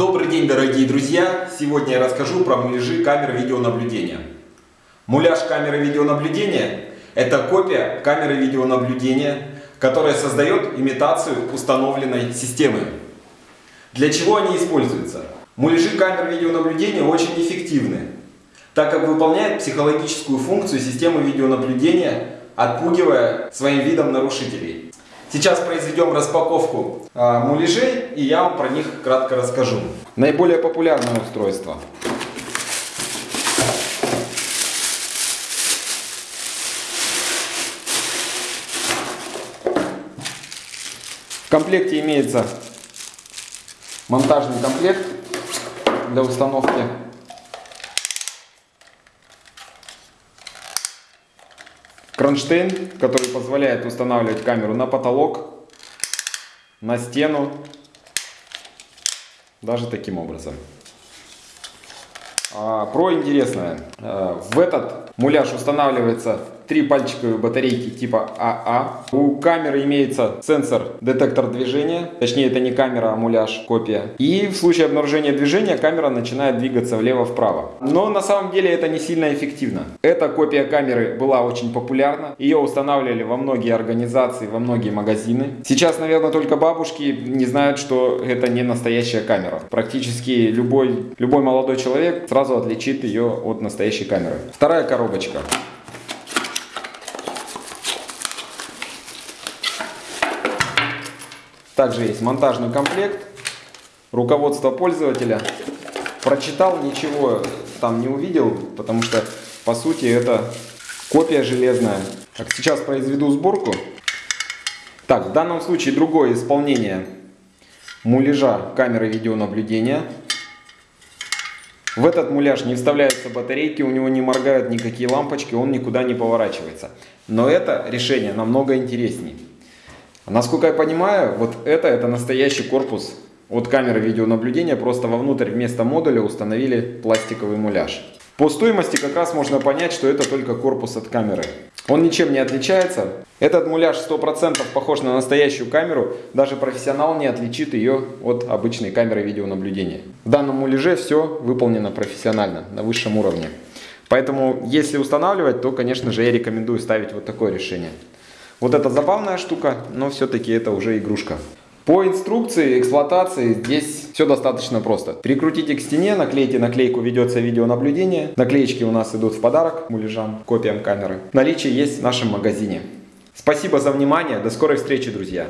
Добрый день, дорогие друзья! Сегодня я расскажу про муляжи камеры видеонаблюдения. Муляж камеры видеонаблюдения – это копия камеры видеонаблюдения, которая создает имитацию установленной системы. Для чего они используются? Муляжи камер видеонаблюдения очень эффективны, так как выполняют психологическую функцию системы видеонаблюдения, отпугивая своим видом нарушителей. Сейчас произведем распаковку а, муляжей и я вам про них кратко расскажу. Наиболее популярное устройство. В комплекте имеется монтажный комплект для установки Кронштейн, который позволяет устанавливать камеру на потолок, на стену, даже таким образом. А, про интересное. А, в этот муляж устанавливается три пальчиковые батарейки типа АА. А. У камеры имеется сенсор детектор движения, точнее это не камера, а муляж, копия. И в случае обнаружения движения камера начинает двигаться влево-вправо. Но на самом деле это не сильно эффективно. Эта копия камеры была очень популярна. Ее устанавливали во многие организации, во многие магазины. Сейчас, наверное, только бабушки не знают, что это не настоящая камера. Практически любой, любой молодой человек сразу отличит ее от настоящей камеры. Вторая коробочка. Также есть монтажный комплект, руководство пользователя. Прочитал, ничего там не увидел, потому что по сути это копия железная. Так, сейчас произведу сборку. Так, в данном случае другое исполнение муляжа камеры видеонаблюдения. В этот муляж не вставляются батарейки, у него не моргают никакие лампочки, он никуда не поворачивается. Но это решение намного интереснее. Насколько я понимаю, вот это, это настоящий корпус от камеры видеонаблюдения, просто вовнутрь вместо модуля установили пластиковый муляж. По стоимости как раз можно понять, что это только корпус от камеры. Он ничем не отличается. Этот муляж 100% похож на настоящую камеру, даже профессионал не отличит ее от обычной камеры видеонаблюдения. В данном муляже все выполнено профессионально, на высшем уровне. Поэтому, если устанавливать, то, конечно же, я рекомендую ставить вот такое решение. Вот это забавная штука, но все-таки это уже игрушка. По инструкции эксплуатации здесь все достаточно просто. Прикрутите к стене, наклейте наклейку «Ведется видеонаблюдение». Наклеечки у нас идут в подарок муляжам, копиям камеры. Наличие есть в нашем магазине. Спасибо за внимание, до скорой встречи, друзья!